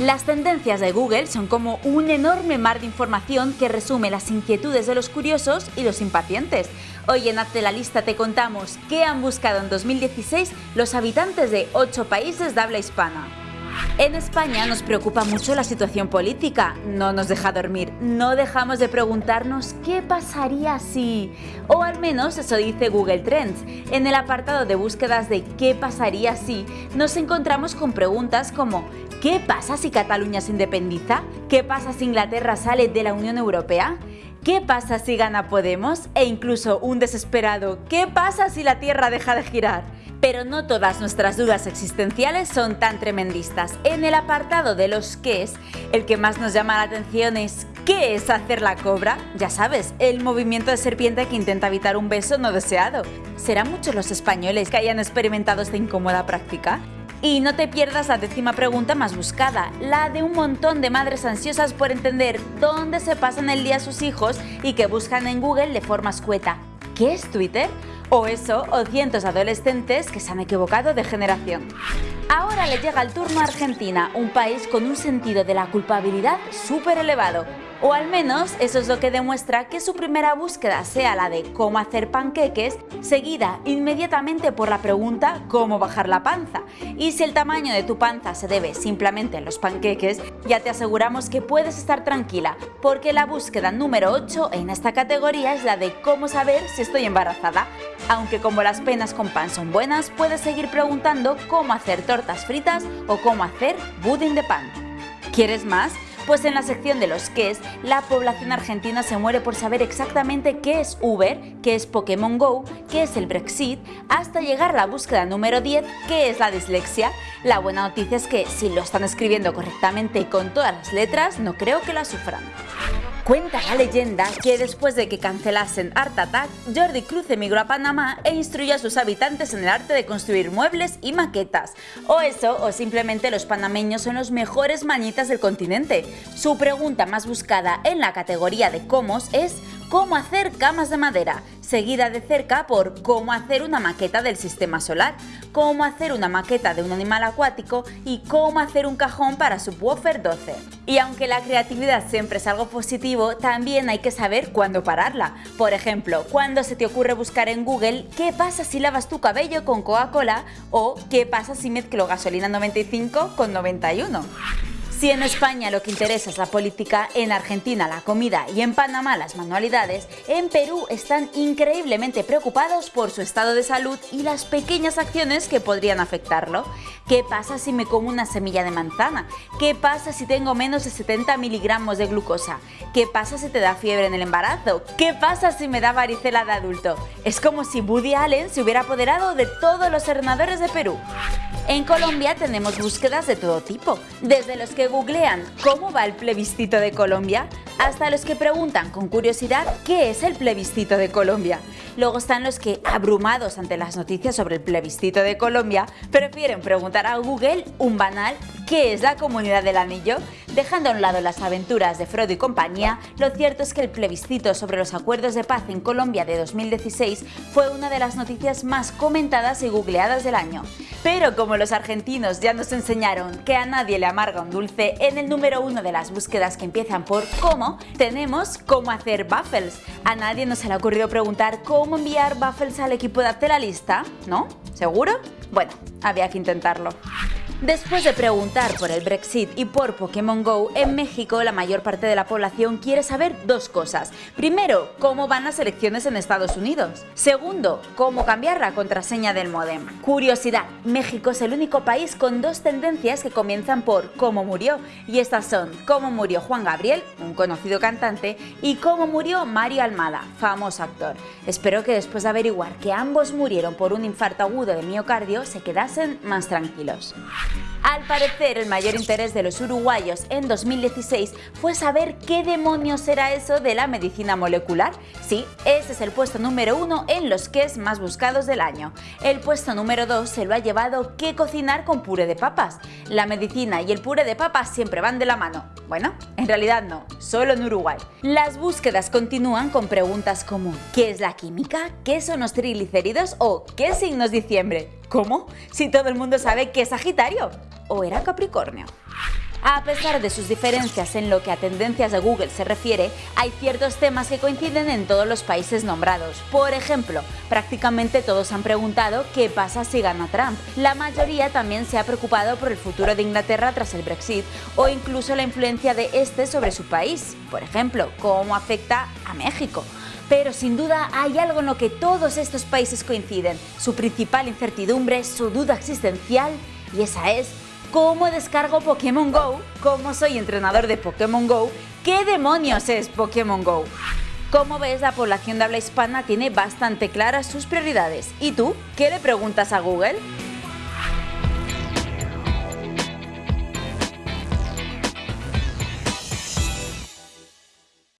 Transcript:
Las tendencias de Google son como un enorme mar de información que resume las inquietudes de los curiosos y los impacientes. Hoy en Hazte la Lista te contamos qué han buscado en 2016 los habitantes de 8 países de habla hispana. En España nos preocupa mucho la situación política, no nos deja dormir, no dejamos de preguntarnos qué pasaría si... O al menos eso dice Google Trends. En el apartado de búsquedas de qué pasaría si, nos encontramos con preguntas como ¿qué pasa si Cataluña se independiza? ¿Qué pasa si Inglaterra sale de la Unión Europea? ¿Qué pasa si gana Podemos? E incluso un desesperado ¿qué pasa si la Tierra deja de girar? Pero no todas nuestras dudas existenciales son tan tremendistas. En el apartado de los qué es, el que más nos llama la atención es ¿qué es hacer la cobra? Ya sabes, el movimiento de serpiente que intenta evitar un beso no deseado. ¿Serán muchos los españoles que hayan experimentado esta incómoda práctica? Y no te pierdas la décima pregunta más buscada, la de un montón de madres ansiosas por entender dónde se pasan el día sus hijos y que buscan en Google de forma escueta. ¿Qué es Twitter? O eso, o cientos de adolescentes que se han equivocado de generación. Ahora le llega el turno a Argentina, un país con un sentido de la culpabilidad súper elevado. O al menos eso es lo que demuestra que su primera búsqueda sea la de cómo hacer panqueques, seguida inmediatamente por la pregunta cómo bajar la panza. Y si el tamaño de tu panza se debe simplemente a los panqueques, ya te aseguramos que puedes estar tranquila, porque la búsqueda número 8 en esta categoría es la de cómo saber si estoy embarazada. Aunque como las penas con pan son buenas, puedes seguir preguntando cómo hacer tortas fritas o cómo hacer budín de pan. ¿Quieres más? Pues en la sección de los es, la población argentina se muere por saber exactamente qué es Uber, qué es Pokémon GO, qué es el Brexit, hasta llegar a la búsqueda número 10, qué es la dislexia. La buena noticia es que si lo están escribiendo correctamente y con todas las letras, no creo que la sufran. Cuenta la leyenda que después de que cancelasen Art Attack, Jordi Cruz emigró a Panamá e instruyó a sus habitantes en el arte de construir muebles y maquetas. O eso, o simplemente los panameños son los mejores mañitas del continente. Su pregunta más buscada en la categoría de cómo es cómo hacer camas de madera, seguida de cerca por cómo hacer una maqueta del sistema solar, cómo hacer una maqueta de un animal acuático y cómo hacer un cajón para subwoofer 12. Y aunque la creatividad siempre es algo positivo, también hay que saber cuándo pararla. Por ejemplo, cuando se te ocurre buscar en Google qué pasa si lavas tu cabello con Coca-Cola o qué pasa si mezclo gasolina 95 con 91. Si en España lo que interesa es la política, en Argentina la comida y en Panamá las manualidades, en Perú están increíblemente preocupados por su estado de salud y las pequeñas acciones que podrían afectarlo. ¿Qué pasa si me como una semilla de manzana? ¿Qué pasa si tengo menos de 70 miligramos de glucosa? ¿Qué pasa si te da fiebre en el embarazo? ¿Qué pasa si me da varicela de adulto? Es como si Woody Allen se hubiera apoderado de todos los senadores de Perú. En Colombia tenemos búsquedas de todo tipo, desde los que googlean cómo va el plebiscito de Colombia hasta los que preguntan con curiosidad qué es el plebiscito de Colombia. Luego están los que, abrumados ante las noticias sobre el plebiscito de Colombia, prefieren preguntar a Google un banal ¿qué es la Comunidad del Anillo? Dejando a un lado las aventuras de Frodo y compañía, lo cierto es que el plebiscito sobre los acuerdos de paz en Colombia de 2016 fue una de las noticias más comentadas y googleadas del año. Pero como los argentinos ya nos enseñaron que a nadie le amarga un dulce, en el número uno de las búsquedas que empiezan por cómo, tenemos cómo hacer baffles. A nadie nos se le ha ocurrido preguntar cómo enviar baffles al equipo de Hazte la Lista, ¿no? ¿Seguro? Bueno, había que intentarlo. Después de preguntar por el Brexit y por Pokémon GO, en México la mayor parte de la población quiere saber dos cosas. Primero, cómo van las elecciones en Estados Unidos. Segundo, cómo cambiar la contraseña del modem. Curiosidad, México es el único país con dos tendencias que comienzan por cómo murió, y estas son cómo murió Juan Gabriel, un conocido cantante, y cómo murió Mario Almada, famoso actor. Espero que después de averiguar que ambos murieron por un infarto agudo de miocardio se quedasen más tranquilos. Al parecer, el mayor interés de los uruguayos en 2016 fue saber qué demonios era eso de la medicina molecular. Sí, ese es el puesto número uno en los es más buscados del año. El puesto número dos se lo ha llevado qué cocinar con puré de papas. La medicina y el puré de papas siempre van de la mano. Bueno, en realidad no, solo en Uruguay. Las búsquedas continúan con preguntas como ¿qué es la química? ¿Qué son los triglicéridos? o ¿qué signos diciembre? ¿Cómo? Si todo el mundo sabe que es Sagitario. ¿O era Capricornio? A pesar de sus diferencias en lo que a tendencias de Google se refiere, hay ciertos temas que coinciden en todos los países nombrados. Por ejemplo, prácticamente todos han preguntado qué pasa si gana Trump. La mayoría también se ha preocupado por el futuro de Inglaterra tras el Brexit o incluso la influencia de este sobre su país. Por ejemplo, cómo afecta a México. Pero sin duda hay algo en lo que todos estos países coinciden, su principal incertidumbre, su duda existencial, y esa es ¿Cómo descargo Pokémon GO? ¿Cómo soy entrenador de Pokémon GO? ¿Qué demonios es Pokémon GO? Como ves, la población de habla hispana tiene bastante claras sus prioridades. ¿Y tú? ¿Qué le preguntas a Google?